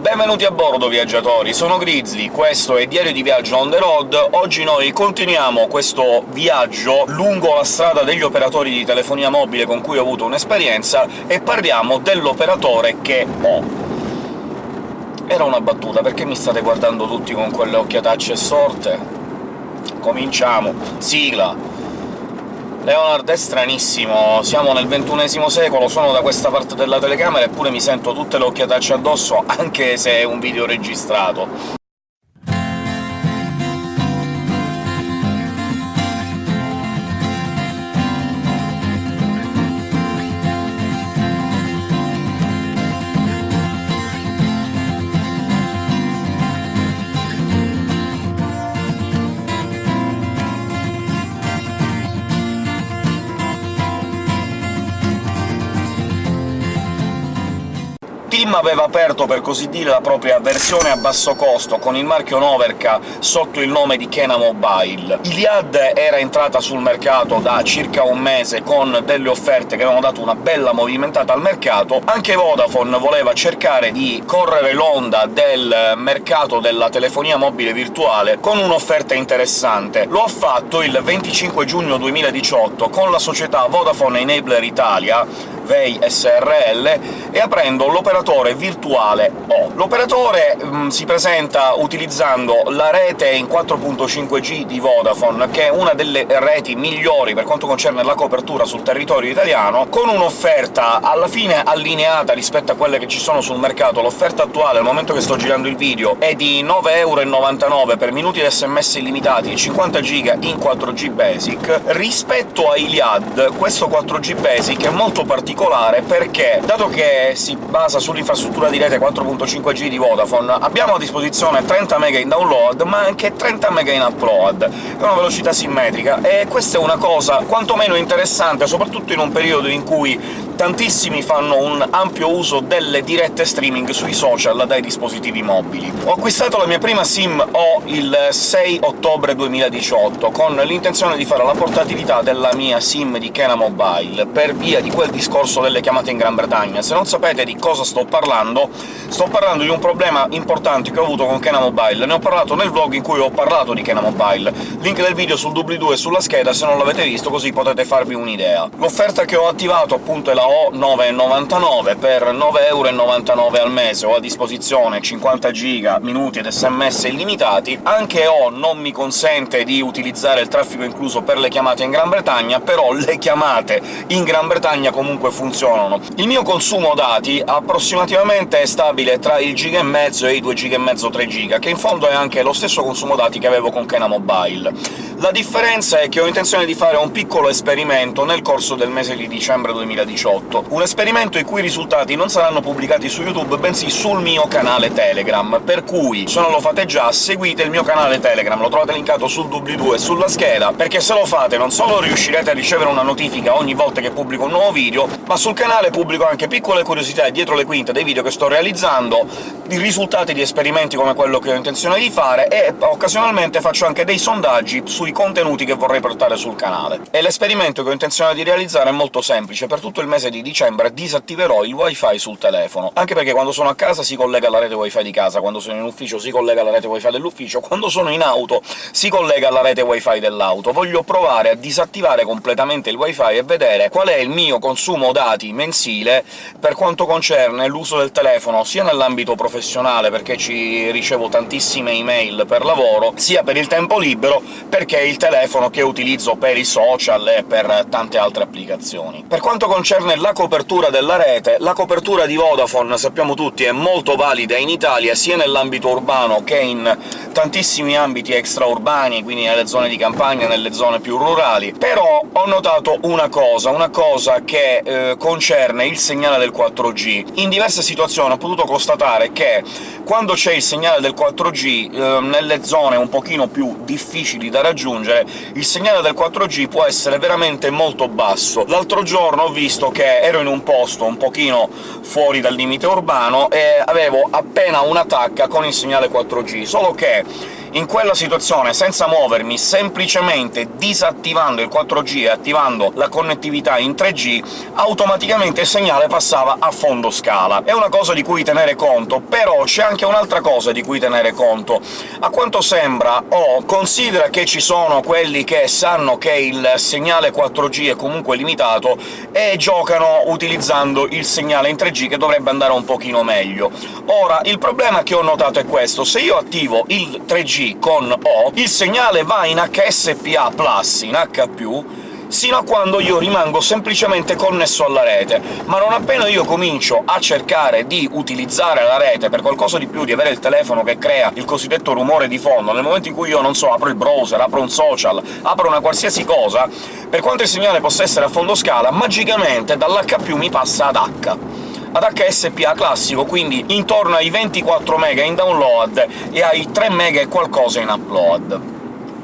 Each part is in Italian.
Benvenuti a bordo, viaggiatori! Sono Grizzly, questo è Diario di Viaggio on the road. Oggi noi continuiamo questo viaggio lungo la strada degli operatori di telefonia mobile con cui ho avuto un'esperienza, e parliamo dell'operatore che ho. Era una battuta, perché mi state guardando tutti con quelle occhiatacce sorte? Cominciamo! Sigla! Leonard è stranissimo, siamo nel ventunesimo secolo, sono da questa parte della telecamera eppure mi sento tutte le occhiatacce addosso, anche se è un video registrato. Aveva aperto, per così dire, la propria versione a basso costo, con il marchio Noverca sotto il nome di Kena Mobile. Iliad era entrata sul mercato da circa un mese con delle offerte che avevano dato una bella movimentata al mercato, anche Vodafone voleva cercare di correre l'onda del mercato della telefonia mobile virtuale con un'offerta interessante. Lo ha fatto il 25 giugno 2018 con la società Vodafone Enabler Italia, VEI SRL, e aprendo l'operatore virtuale O. L'operatore mm, si presenta utilizzando la rete in 4.5G di Vodafone, che è una delle reti migliori per quanto concerne la copertura sul territorio italiano, con un'offerta alla fine allineata rispetto a quelle che ci sono sul mercato. L'offerta attuale, al momento che sto girando il video, è di 9,99€ per minuti di sms illimitati e 50 giga in 4G Basic. Rispetto a Iliad, questo 4G Basic è molto particolare particolare perché, dato che si basa sull'infrastruttura di rete 4.5G di Vodafone, abbiamo a disposizione 30 MB in download, ma anche 30 MB in upload, è una velocità simmetrica, e questa è una cosa quantomeno interessante, soprattutto in un periodo in cui tantissimi fanno un ampio uso delle dirette streaming sui social dai dispositivi mobili. Ho acquistato la mia prima SIM O il 6 ottobre 2018, con l'intenzione di fare la portatilità della mia SIM di Kena Mobile, per via di quel discorso delle chiamate in Gran Bretagna. Se non sapete di cosa sto parlando, sto parlando di un problema importante che ho avuto con Kena Mobile. Ne ho parlato nel vlog in cui ho parlato di Kena Mobile. Link del video sul doobly-doo e sulla scheda se non l'avete visto, così potete farvi un'idea. L'offerta che ho attivato appunto è la ho 9,99 per 9,99€ al mese, ho a disposizione 50 giga, minuti ed sms illimitati. Anche Ho non mi consente di utilizzare il traffico incluso per le chiamate in Gran Bretagna, però le chiamate in Gran Bretagna comunque funzionano. Il mio consumo dati approssimativamente è stabile tra il giga e mezzo e i 2 giga e mezzo 3 giga, che in fondo è anche lo stesso consumo dati che avevo con Kena Mobile. La differenza è che ho intenzione di fare un piccolo esperimento nel corso del mese di dicembre 2018, 2018, un esperimento i cui risultati non saranno pubblicati su YouTube, bensì sul mio canale Telegram, per cui, se non lo fate già, seguite il mio canale Telegram, lo trovate linkato sul doobly-doo e sulla scheda, perché se lo fate non solo riuscirete a ricevere una notifica ogni volta che pubblico un nuovo video, ma sul canale pubblico anche piccole curiosità dietro le quinte dei video che sto realizzando, i risultati di esperimenti come quello che ho intenzione di fare, e occasionalmente faccio anche dei sondaggi sui contenuti che vorrei portare sul canale. E l'esperimento che ho intenzione di realizzare è molto semplice, per tutto il mese di dicembre disattiverò il wifi sul telefono, anche perché quando sono a casa si collega alla rete wifi di casa, quando sono in ufficio si collega alla rete wifi dell'ufficio, quando sono in auto si collega alla rete wifi dell'auto. Voglio provare a disattivare completamente il wifi e vedere qual è il mio consumo dati mensile per quanto concerne l'uso del telefono, sia nell'ambito professionale, perché ci ricevo tantissime email per lavoro, sia per il tempo libero, perché è il telefono che utilizzo per i social e per tante altre applicazioni. Per quanto concerne la copertura della rete, la copertura di Vodafone, sappiamo tutti, è molto valida in Italia, sia nell'ambito urbano che in tantissimi ambiti extraurbani, quindi nelle zone di campagna, nelle zone più rurali. Però ho notato una cosa, una cosa che eh, concerne il segnale del 4G. In diverse situazioni ho potuto constatare che quando c'è il segnale del 4G eh, nelle zone un pochino più difficili da raggiungere, il segnale del 4G può essere veramente molto basso. L'altro giorno ho visto che ero in un posto un pochino fuori dal limite urbano e avevo appena una tacca con il segnale 4G, solo che In quella situazione, senza muovermi, semplicemente disattivando il 4G e attivando la connettività in 3G, automaticamente il segnale passava a fondo scala. È una cosa di cui tenere conto, però c'è anche un'altra cosa di cui tenere conto. A quanto sembra, o oh, considera che ci sono quelli che sanno che il segnale 4G è comunque limitato e giocano utilizzando il segnale in 3G, che dovrebbe andare un pochino meglio. Ora, il problema che ho notato è questo. Se io attivo il 3G con O, il segnale va in HSPA+, in H+, sino a quando io rimango semplicemente connesso alla rete, ma non appena io comincio a cercare di utilizzare la rete per qualcosa di più, di avere il telefono che crea il cosiddetto rumore di fondo, nel momento in cui io, non so, apro il browser, apro un social, apro una qualsiasi cosa, per quanto il segnale possa essere a fondo scala, magicamente dall'H+, mi passa ad H ad HSPA classico, quindi intorno ai 24 MB in download e ai 3 MB e qualcosa in upload.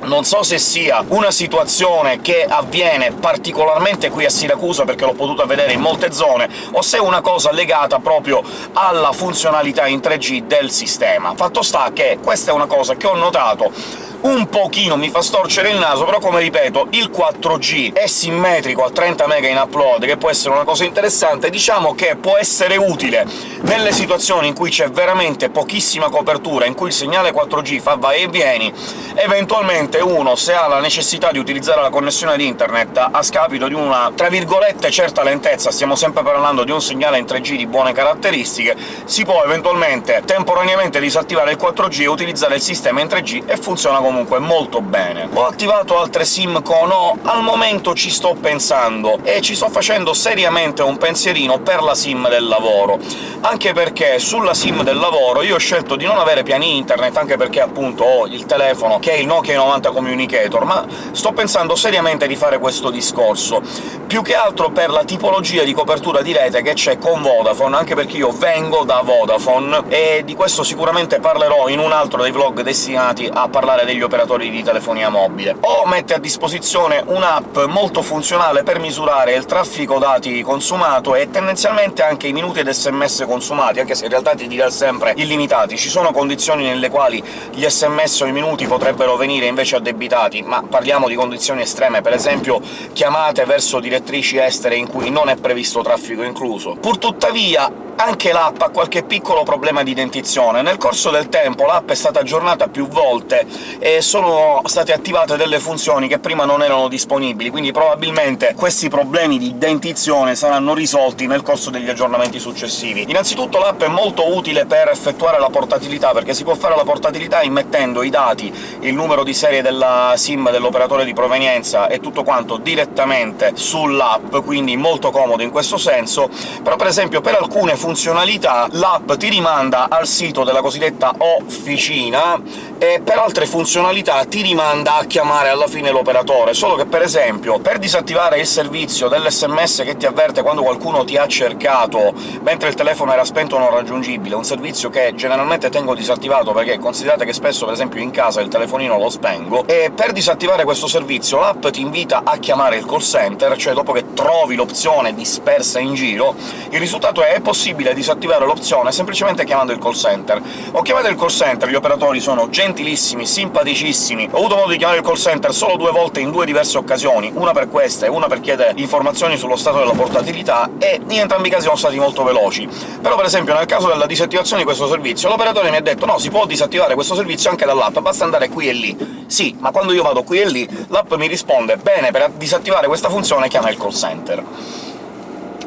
Non so se sia una situazione che avviene particolarmente qui a Siracusa, perché l'ho potuta vedere in molte zone, o se è una cosa legata proprio alla funzionalità in 3G del sistema. Fatto sta che questa è una cosa che ho notato un pochino mi fa storcere il naso, però come ripeto, il 4G è simmetrico a 30 MB in upload, che può essere una cosa interessante, diciamo che può essere utile. Nelle situazioni in cui c'è veramente pochissima copertura, in cui il segnale 4G fa vai e vieni, eventualmente uno, se ha la necessità di utilizzare la connessione di internet a scapito di una, tra virgolette, certa lentezza, stiamo sempre parlando di un segnale in 3G di buone caratteristiche, si può eventualmente temporaneamente disattivare il 4G e utilizzare il sistema in 3G e funziona comunque molto bene. Ho attivato altre SIM con O, al momento ci sto pensando, e ci sto facendo seriamente un pensierino per la SIM del lavoro, anche perché sulla SIM del lavoro io ho scelto di non avere piani internet, anche perché appunto ho il telefono che è il Nokia 90 Communicator, ma sto pensando seriamente di fare questo discorso, più che altro per la tipologia di copertura di rete che c'è con Vodafone, anche perché io vengo da Vodafone, e di questo sicuramente parlerò in un altro dei vlog destinati a parlare degli degli operatori di telefonia mobile, o mette a disposizione un'app molto funzionale per misurare il traffico dati consumato e tendenzialmente anche i minuti ed sms consumati, anche se in realtà ti dirà sempre illimitati. Ci sono condizioni nelle quali gli sms o i minuti potrebbero venire invece addebitati, ma parliamo di condizioni estreme, per esempio chiamate verso direttrici estere in cui non è previsto traffico incluso. Purtuttavia anche l'app ha qualche piccolo problema di dentizione. Nel corso del tempo l'app è stata aggiornata più volte e sono state attivate delle funzioni che prima non erano disponibili, quindi probabilmente questi problemi di dentizione saranno risolti nel corso degli aggiornamenti successivi. Innanzitutto l'app è molto utile per effettuare la portatilità, perché si può fare la portatilità immettendo i dati, il numero di serie della SIM dell'operatore di provenienza e tutto quanto direttamente sull'app, quindi molto comodo in questo senso, però per esempio per alcune funzioni funzionalità l'app ti rimanda al sito della cosiddetta officina, e per altre funzionalità ti rimanda a chiamare alla fine l'operatore, solo che per esempio per disattivare il servizio dell'SMS che ti avverte quando qualcuno ti ha cercato mentre il telefono era spento o non raggiungibile, un servizio che generalmente tengo disattivato perché considerate che spesso per esempio in casa il telefonino lo spengo, e per disattivare questo servizio l'app ti invita a chiamare il call center, cioè dopo che trovi l'opzione dispersa in giro, il risultato è, è possibile disattivare l'opzione semplicemente chiamando il call center. Ho chiamato il call center, gli operatori sono gentilissimi, simpaticissimi, ho avuto modo di chiamare il call center solo due volte in due diverse occasioni, una per questa e una per chiedere informazioni sullo stato della portatilità, e in entrambi i casi sono stati molto veloci. Però per esempio nel caso della disattivazione di questo servizio, l'operatore mi ha detto «No, si può disattivare questo servizio anche dall'app, basta andare qui e lì». Sì, ma quando io vado qui e lì, l'app mi risponde «Bene, per disattivare questa funzione chiama il call center»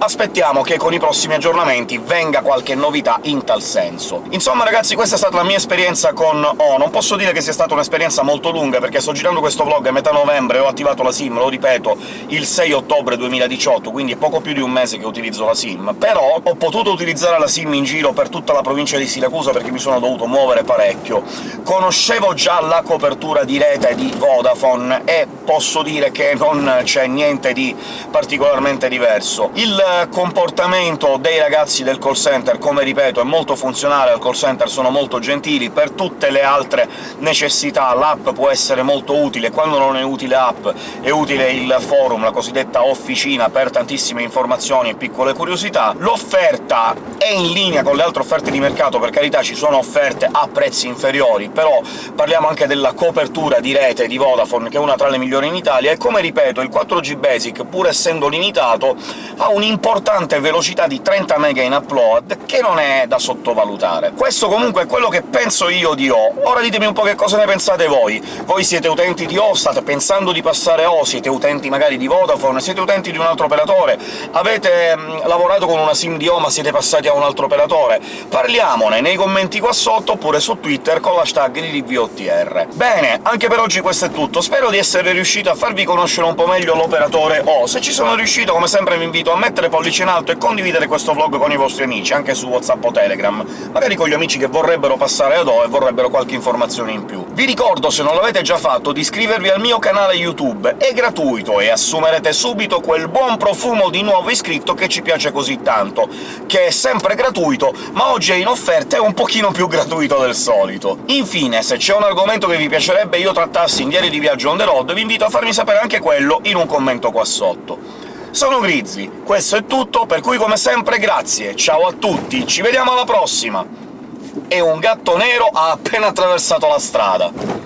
aspettiamo che con i prossimi aggiornamenti venga qualche novità in tal senso. Insomma ragazzi, questa è stata la mia esperienza con O. Non posso dire che sia stata un'esperienza molto lunga, perché sto girando questo vlog a metà novembre ho attivato la SIM, lo ripeto, il 6 ottobre 2018, quindi è poco più di un mese che utilizzo la SIM. Però ho potuto utilizzare la SIM in giro per tutta la provincia di Siracusa perché mi sono dovuto muovere parecchio. Conoscevo già la copertura di rete di Vodafone e posso dire che non c'è niente di particolarmente diverso. Il Il comportamento dei ragazzi del call center, come ripeto, è molto funzionale al call center, sono molto gentili, per tutte le altre necessità l'app può essere molto utile, quando non è utile app è utile il forum, la cosiddetta officina, per tantissime informazioni e piccole curiosità. L'offerta è in linea con le altre offerte di mercato, per carità ci sono offerte a prezzi inferiori, però parliamo anche della copertura di rete di Vodafone, che è una tra le migliori in Italia, e come ripeto il 4G Basic, pur essendo limitato, ha un'importante velocità di 30 MB in upload, che non è da sottovalutare. Questo comunque è quello che penso io di O. Ora ditemi un po' che cosa ne pensate voi. Voi siete utenti di O, pensando di passare O, siete utenti magari di Vodafone, siete utenti di un altro operatore, avete mh, lavorato con una SIM di O ma siete passati a un altro operatore? Parliamone nei commenti qua sotto, oppure su Twitter con l'hashtag DDVOTR. Bene, anche per oggi questo è tutto, spero di essere riuscito a farvi conoscere un po' meglio l'operatore O. Se ci sono riuscito, come sempre vi invito a mettere pollice in alto e condividere questo vlog con i vostri amici, anche su WhatsApp o Telegram, magari con gli amici che vorrebbero passare ad O e vorrebbero qualche informazione in più. Vi ricordo, se non l'avete già fatto, di iscrivervi al mio canale YouTube, è gratuito e assumerete subito quel buon profumo di nuovo iscritto che ci piace così tanto, che è sempre gratuito, ma oggi è in offerta e un pochino più gratuito del solito. Infine, se c'è un argomento che vi piacerebbe io trattassi in Diari di Viaggio on the road, vi invito a farmi sapere anche quello in un commento qua sotto. Sono Grizzly, questo è tutto, per cui come sempre grazie, ciao a tutti, ci vediamo alla prossima! E un gatto nero ha appena attraversato la strada.